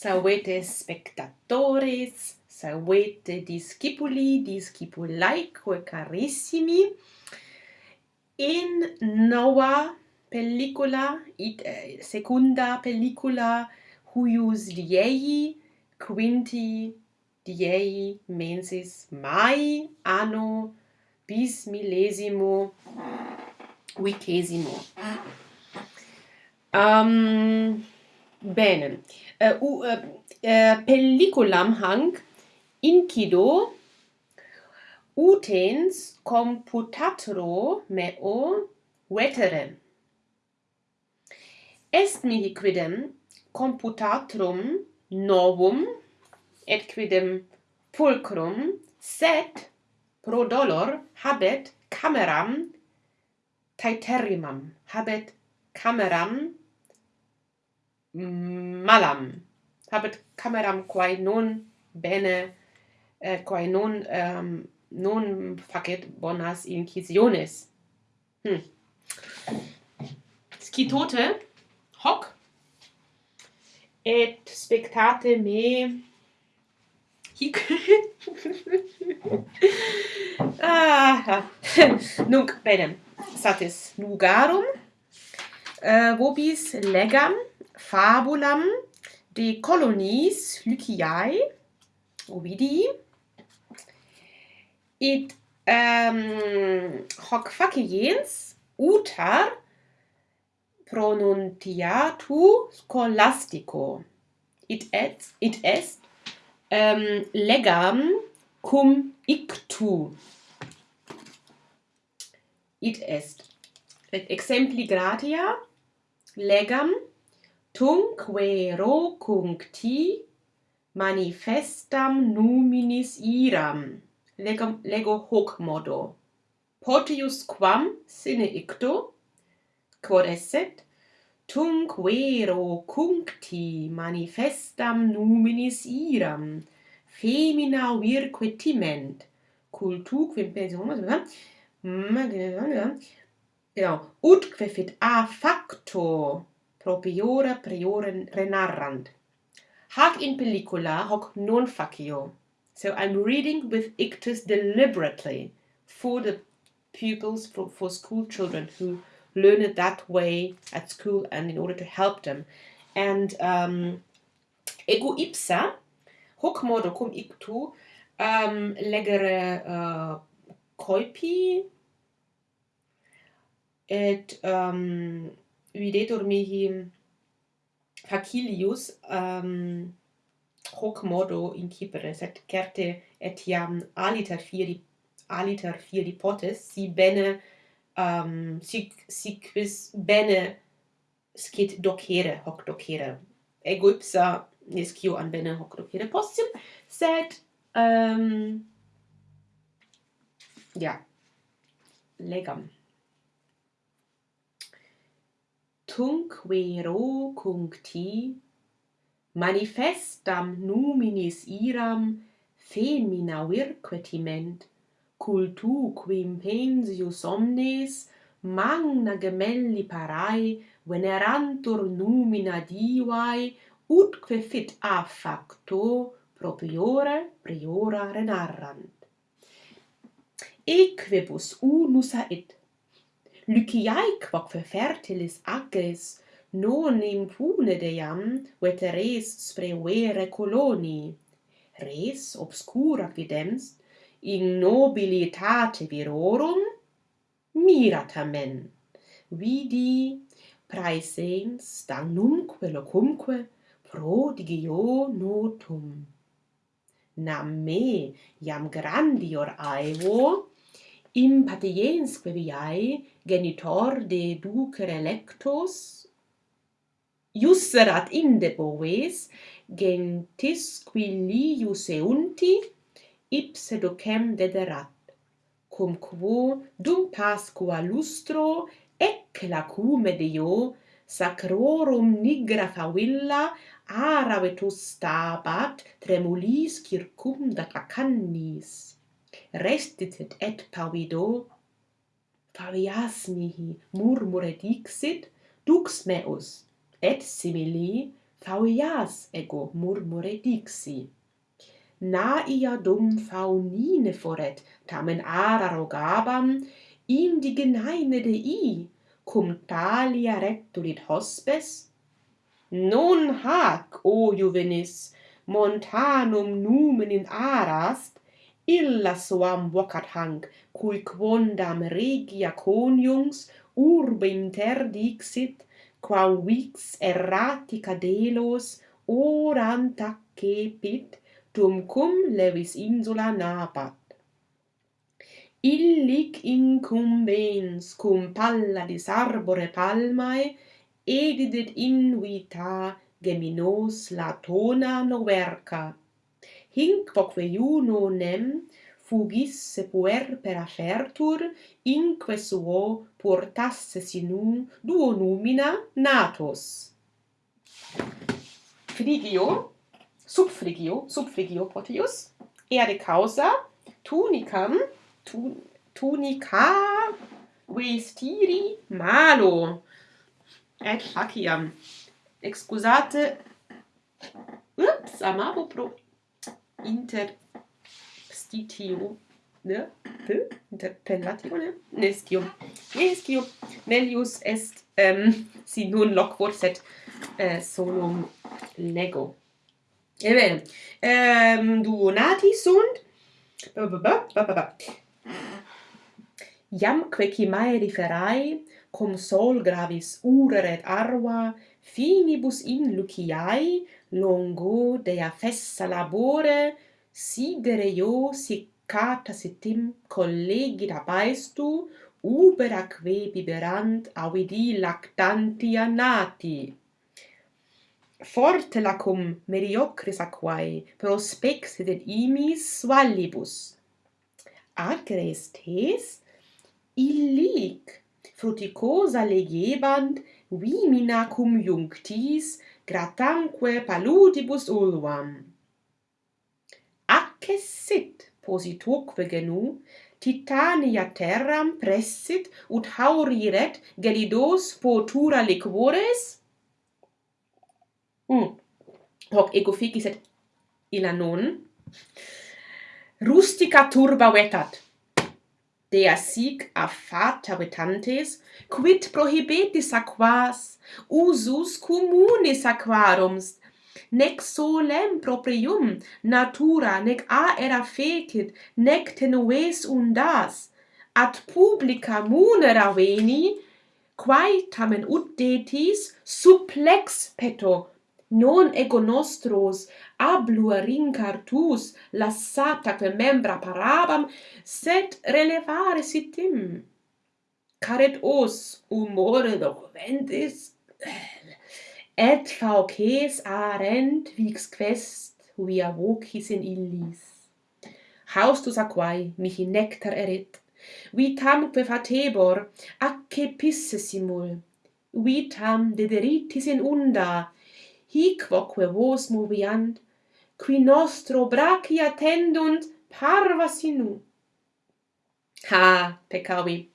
Salvete spectatores, salvete discipuli, discipulaeque carissimi, in nova pellicula, it, eh, secunda pellicula, huius diei, quinti diei mensis mai anno bis millesimo vicesimo. Um, Bene. Eh, uh, uh, eh, uh, eh, pelliculam hanc incido utens computatro meo vetere. Est mihi quidem computatrum novum et quidem pulcrum sed pro dolor habet cameram taeterimam habet cameram Mm, malam. Habet cameram quae non bene eh, quae non um, ehm, non facet bonas incisiones hm. scitote hoc et spectate me hic. Ah nunc bene satis nugarum uh, eh, vobis legam fabulam de colonies Lyciae, vidi, et ehm, um, hoc faciens utar pronuntiatu scholastico. It, et, it est um, legam cum ictu. It est. Et exempli gratia legam tunque rocunti manifestam numinis iram. Lego, lego hoc modo. Potius quam sine icto? Quod esset? Tunque rocuncti manifestam numinis iram. Femina virque timent. Cultu quim pensiones Genau. Utque fit a facto. Propiora priore renarrant hac in pellicula hoc non facio so i'm reading with ictus deliberately for the pupils for, for school children who learn it that way at school and in order to help them. And um ego ipsa hoc modo cum ictu um legere uh, et um Videtur mihi facilius um, hoc modo incipere, sed certe etiam aliter fieri aliter fieri potes si bene um, si, si quis bene scit docere hoc docere. Ego ipsa nescio an bene hoc docere possim sed um, ja legam. tunc vero cuncti manifestam numinis iram femina virquetiment, cultu quim pensius omnes magna gemelli parae venerantur numina divae utque fit a facto propriore priora renarrant. Equibus unus ait Lyciae quoque fertilis agris non impune deam vete res spreuere coloni res obscura videms, in nobilitate virorum miratamen. vidi praesens damnumque locumque prodigio notum nam me iam grandior aevo in patiensque viae genitor de ducere electos iusserat inde boves gentis qui lius eunti ipse docem dederat cum quo dum pasqua lustro ec lacume Deo sacrorum nigra favilla aravetus stabat tremulis circumda acannis restitet et pavido favias mihi murmure dixit dux meus et simili favias ego murmure dixi. Naia dum faunine foret tamen ara rogabam indigenaine i cum talia rectulit hospes? Non hac o juvenis montanum numen in arast illa suam vocat cui quondam regia coniungs urbe interdixit, quam vix erratica delos oram taccepit, tum cum levis insula nabat. Illic incumbens cum palladis arbore palmae, edidit invita geminos latona noverca, hinc quoque iuno nem fugis sepuer per afertur, inque suo portasse sinum duo numina natos. Frigio, sub Frigio, sub Frigio potius, ere causa, tunicam, tu, tunica vestiri malo, et faciam. Excusate, ups, amabo pro interstitio ne? P? interpellatio ne? Nescio nescio melius est um, si non loquor, sed uh, äh, solum lego eben ehm, duo nati sunt Iam quecimae riferai, cum sol gravis ureret arva, finibus in luciae, longo dea fessa labore sidere io siccata sitim collegi dabeistu uberaque biberant avidi lactantia nati. Forte lacum mediocris aquae prospexit et imis svallibus agres tes illic fruticosa legebant vimina cum junctis gratanque paludibus ulvam. Accessit positoque genu, Titania terram pressit ut hauriret gelidos potura liquores? Mm. Hoc ego ficis et illa non. Rustica turba vetat dea sic a fat habitantes quid prohibetis aquas? Usus communis aquarums nec solem proprium natura nec aera fecit nec tenues undas. Ad publica munera veni quae tamen ut detis supplex peto non ego nostros ablua rincartus lassata que membra parabam sed relevare sitim. Caret os humore documentis et fauces arent vix quest via vocis in illis. Haustus aquae mihi nectar erit vitamque fatebor acce pisse simul vitam dederitis in unda hiquoque vos moviant, qui nostro brachia tendunt parva sinu. Ha, peccavi,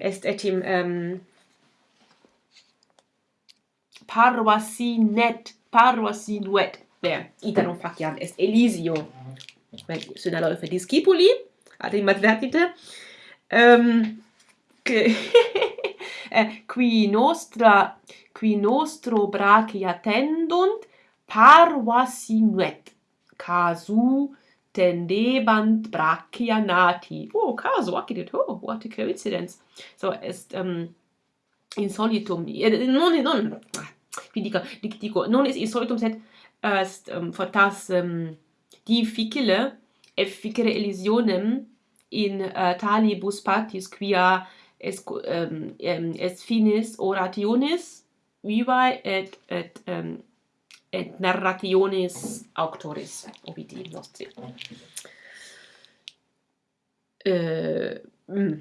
est etim um, ehm, parva sinet, parva duet. There, iterum faciam est Elisio. Sunt allofe discipuli, arrimat vertite, um, ehm, que, eh, qui nostra qui nostro brachi attendunt parvasinuet casu tendebant brachia nati oh casu accidit oh what a coincidence. So est um, insolitum non non vi dico dic, dico non est insolitum sed est um, fortas um, difficile efficere elisionem in uh, talibus partis quia es um, es finis orationis vivae et et um, et narrationes auctoris ovidi nostri. Eh mm,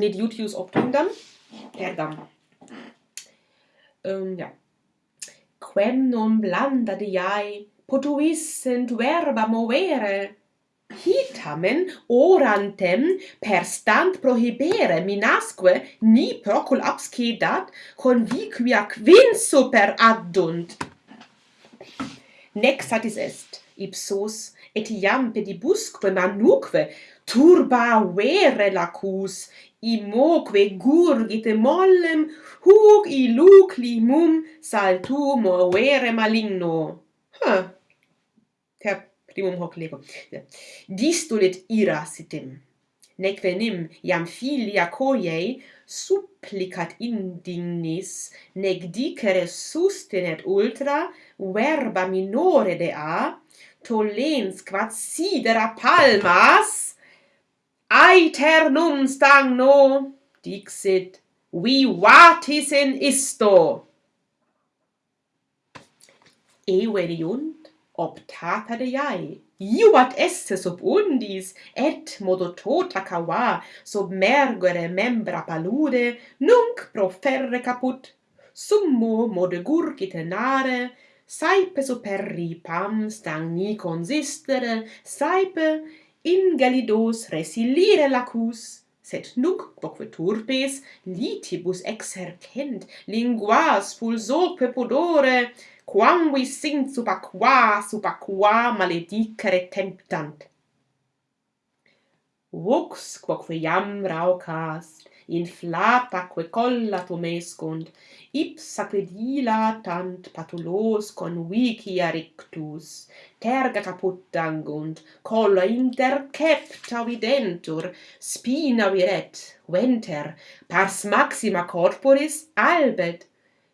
ned iutius obtundam, erdam um, ja. Quem non blanda diae potuissent verba movere Hi tamen orantem per stant prohibere minasque ni procul abscedat conviquia quin super addunt. Nec satis est, ipsos, et iam pedibusque manuque turba vere lacus, imoque gurgit mollem, huc iluc limum saltum vere maligno. Huh. Ter primum hoc lego. Distulit ira sitim nec venim iam filia coiei supplicat indignis nec dicere sustinet ultra verba minore de a, tollens quat sidera palmas aeternum stagno dixit vivatis in isto. Everiunt optata de iai. iuat esse sub undis, et modo tota cava, sub mergere membra palude, nunc proferre caput, summo modo gurgite nare, saipe superri pam stagni consistere, saipe in gelidos resilire lacus, sed nunc quoque turpes litibus exercent linguas pulsoque pudore quam vi sin sub aqua sub aqua maledicere temptant. Vux quoque iam raucast, inflata quae colla tomescunt, ipsa pedila tant patulos convicia rictus, terga caputangunt, colla intercepta videntur, spina viret, venter, pars maxima corporis albet,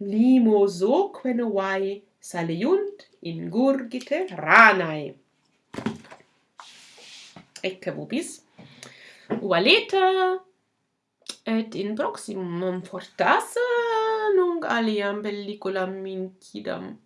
limosoquenuae saliunt ingurgite ranae. Ecce vobis. Ualeta et in proximum fortas nunc aliam pelliculam mincidam.